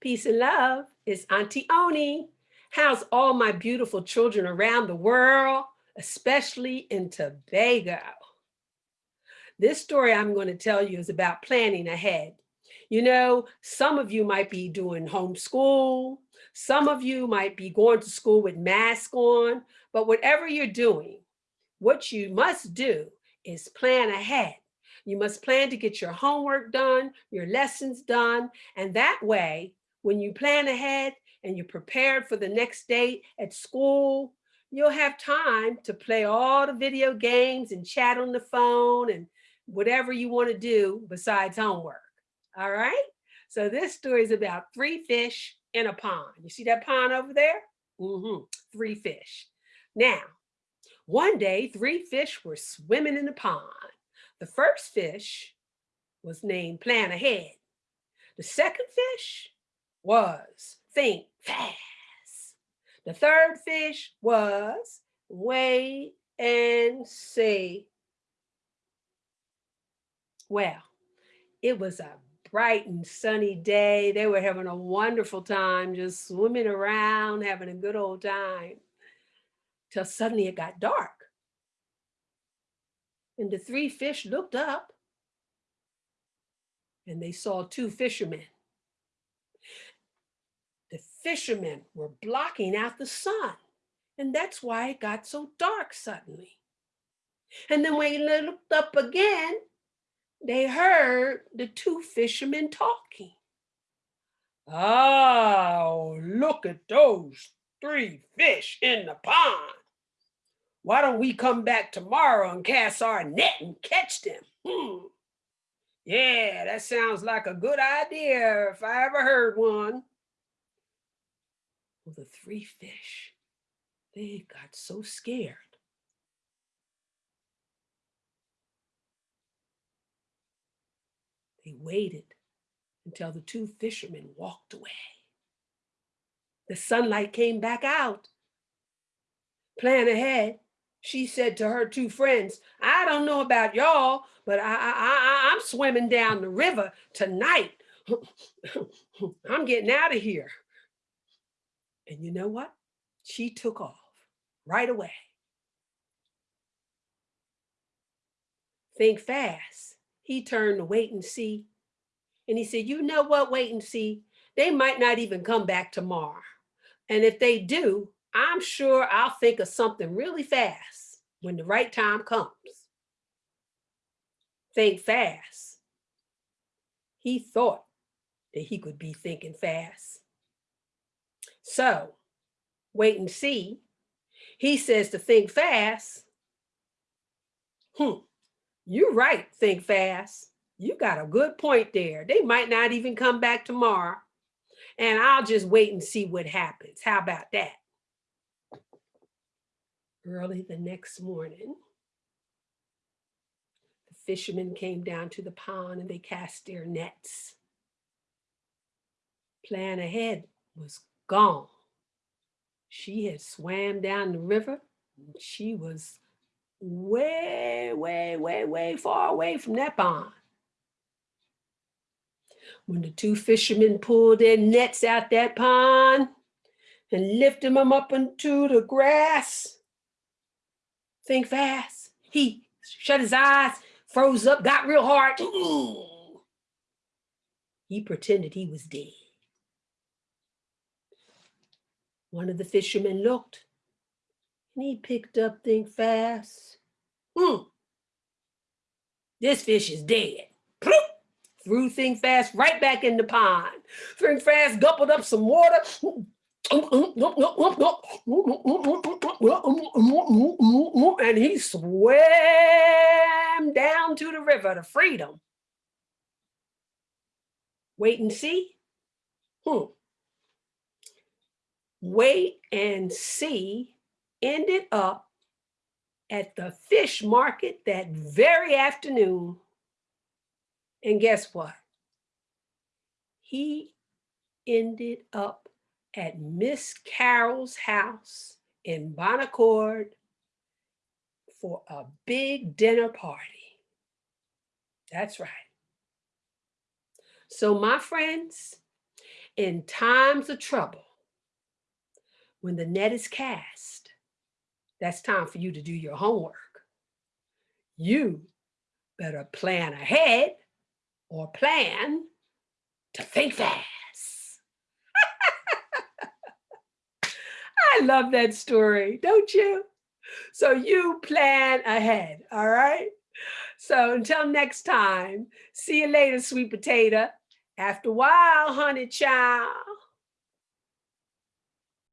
Peace and love. It's Auntie Oni. How's all my beautiful children around the world, especially in Tobago? This story I'm going to tell you is about planning ahead. You know, some of you might be doing homeschool. Some of you might be going to school with mask on, but whatever you're doing, what you must do is plan ahead. You must plan to get your homework done, your lessons done, and that way when you plan ahead and you're prepared for the next day at school, you'll have time to play all the video games and chat on the phone and whatever you want to do besides homework. All right. So this story is about three fish in a pond. You see that pond over there? Mm -hmm. Three fish. Now, one day, three fish were swimming in the pond. The first fish was named Plan Ahead. The second fish was think fast. The third fish was wait and see. Well, it was a bright and sunny day. They were having a wonderful time, just swimming around, having a good old time, till suddenly it got dark. And the three fish looked up and they saw two fishermen fishermen were blocking out the sun. And that's why it got so dark suddenly. And then when they looked up again, they heard the two fishermen talking. Oh, look at those three fish in the pond. Why don't we come back tomorrow and cast our net and catch them? Hmm. Yeah, that sounds like a good idea if I ever heard one. Well, the three fish, they got so scared. They waited until the two fishermen walked away. The sunlight came back out. Plan ahead, she said to her two friends, I don't know about y'all, but I, I, I, I'm swimming down the river tonight. I'm getting out of here. And you know what? She took off right away. Think fast. He turned to wait and see. And he said, you know what, wait and see. They might not even come back tomorrow. And if they do, I'm sure I'll think of something really fast when the right time comes. Think fast. He thought that he could be thinking fast. So wait and see. He says to think fast. Hmm, you're right, think fast. You got a good point there. They might not even come back tomorrow. And I'll just wait and see what happens. How about that? Early the next morning, the fishermen came down to the pond and they cast their nets. Plan ahead was gone. She had swam down the river. She was way, way, way, way far away from that pond. When the two fishermen pulled their nets out that pond and lifted them up into the grass, think fast. He shut his eyes, froze up, got real hard. He pretended he was dead. One of the fishermen looked and he picked up Think Fast. Hmm, this fish is dead. Threw Think Fast right back in the pond. Think Fast gulped up some water. And he swam down to the river to freedom. Wait and see. Hmm wait and see ended up at the fish market that very afternoon. And guess what? He ended up at Miss Carol's house in Bon Accord for a big dinner party. That's right. So my friends, In times of trouble, when the net is cast, that's time for you to do your homework. You better plan ahead or plan to think fast. I love that story, don't you? So you plan ahead, all right? So until next time, see you later, sweet potato. After a while, honey child.